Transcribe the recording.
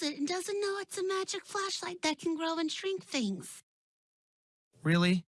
it and doesn't know it's a magic flashlight that can grow and shrink things. Really?